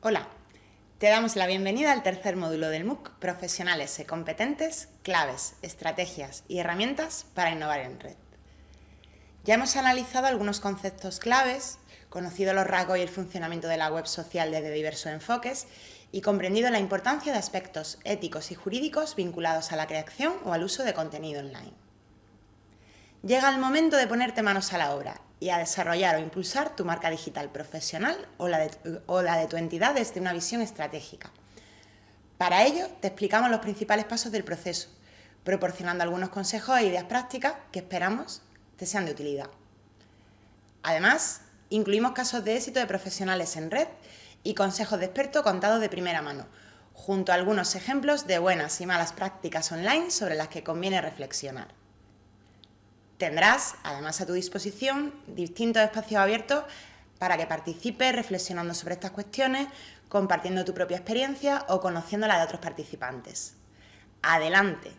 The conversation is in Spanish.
Hola, te damos la bienvenida al tercer módulo del MOOC Profesionales y competentes, claves, estrategias y herramientas para innovar en red. Ya hemos analizado algunos conceptos claves, conocido los rasgos y el funcionamiento de la web social desde diversos enfoques y comprendido la importancia de aspectos éticos y jurídicos vinculados a la creación o al uso de contenido online. Llega el momento de ponerte manos a la obra y a desarrollar o impulsar tu marca digital profesional o la, de, de tu entidad desde una visión estratégica. Para ello, te explicamos los principales pasos del proceso, proporcionando algunos consejos e ideas prácticas que esperamos te sean de utilidad. Además, incluimos casos de éxito de profesionales en red y consejos de expertos contados de primera mano, junto a algunos ejemplos de buenas y malas prácticas online sobre las que conviene reflexionar. Tendrás, además, a tu disposición distintos espacios abiertos para que participes reflexionando sobre estas cuestiones, compartiendo tu propia experiencia o conociendo la de otros participantes. Adelante,